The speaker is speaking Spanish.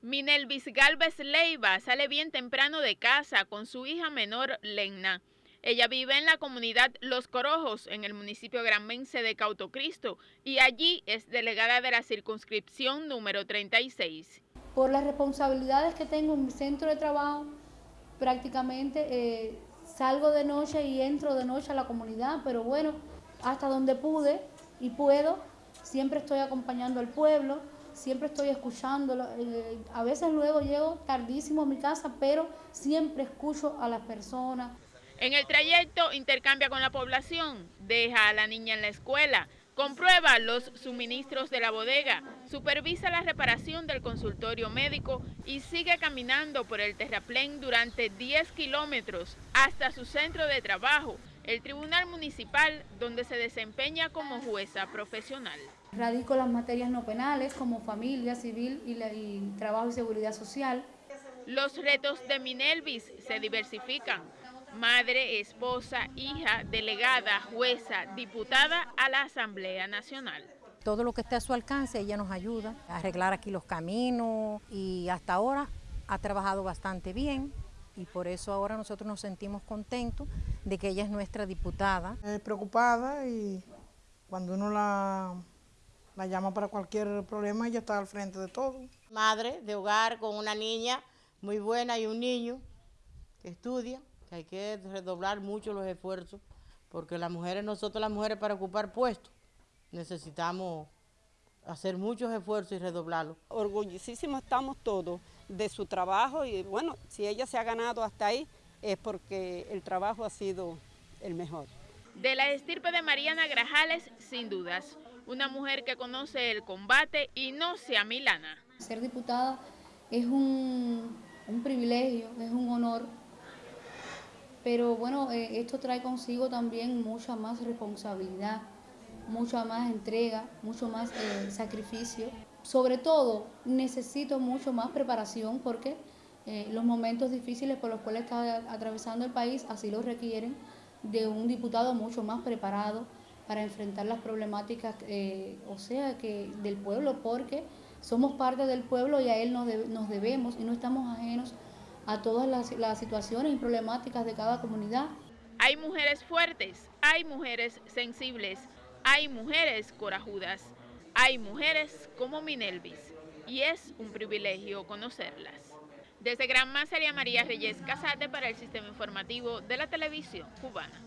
Minelvis Galvez Leiva sale bien temprano de casa con su hija menor Lenna. Ella vive en la comunidad Los Corojos, en el municipio granmense de Cautocristo, y allí es delegada de la circunscripción número 36. Por las responsabilidades que tengo en mi centro de trabajo, prácticamente eh, salgo de noche y entro de noche a la comunidad, pero bueno, hasta donde pude y puedo, siempre estoy acompañando al pueblo, siempre estoy escuchándolo. Eh, a veces luego llego tardísimo a mi casa, pero siempre escucho a las personas. En el trayecto intercambia con la población, deja a la niña en la escuela, comprueba los suministros de la bodega, supervisa la reparación del consultorio médico y sigue caminando por el terraplén durante 10 kilómetros hasta su centro de trabajo, el Tribunal Municipal, donde se desempeña como jueza profesional. Radico las materias no penales como familia, civil y, y trabajo y seguridad social. Los retos de Minelvis se diversifican. Madre, esposa, hija, delegada, jueza, diputada a la Asamblea Nacional. Todo lo que esté a su alcance, ella nos ayuda a arreglar aquí los caminos y hasta ahora ha trabajado bastante bien y por eso ahora nosotros nos sentimos contentos de que ella es nuestra diputada. Es preocupada y cuando uno la, la llama para cualquier problema, ella está al frente de todo. Madre de hogar con una niña muy buena y un niño que estudia, que hay que redoblar mucho los esfuerzos, porque las mujeres, nosotros las mujeres para ocupar puestos, necesitamos hacer muchos esfuerzos y redoblarlos. Orgullosísimos estamos todos de su trabajo y bueno, si ella se ha ganado hasta ahí es porque el trabajo ha sido el mejor. De la estirpe de Mariana Grajales, sin dudas, una mujer que conoce el combate y no se amilana. Ser diputada es un, un privilegio, es un honor, pero bueno, eh, esto trae consigo también mucha más responsabilidad mucha más entrega, mucho más eh, sacrificio. Sobre todo, necesito mucho más preparación porque eh, los momentos difíciles por los cuales está atravesando el país así lo requieren de un diputado mucho más preparado para enfrentar las problemáticas, eh, o sea, que del pueblo, porque somos parte del pueblo y a él nos, debemos y no estamos ajenos a todas las, las situaciones y problemáticas de cada comunidad. Hay mujeres fuertes, hay mujeres sensibles, hay mujeres corajudas, hay mujeres como Minelvis y es un privilegio conocerlas. Desde Gran María María Reyes Casate para el Sistema Informativo de la Televisión Cubana.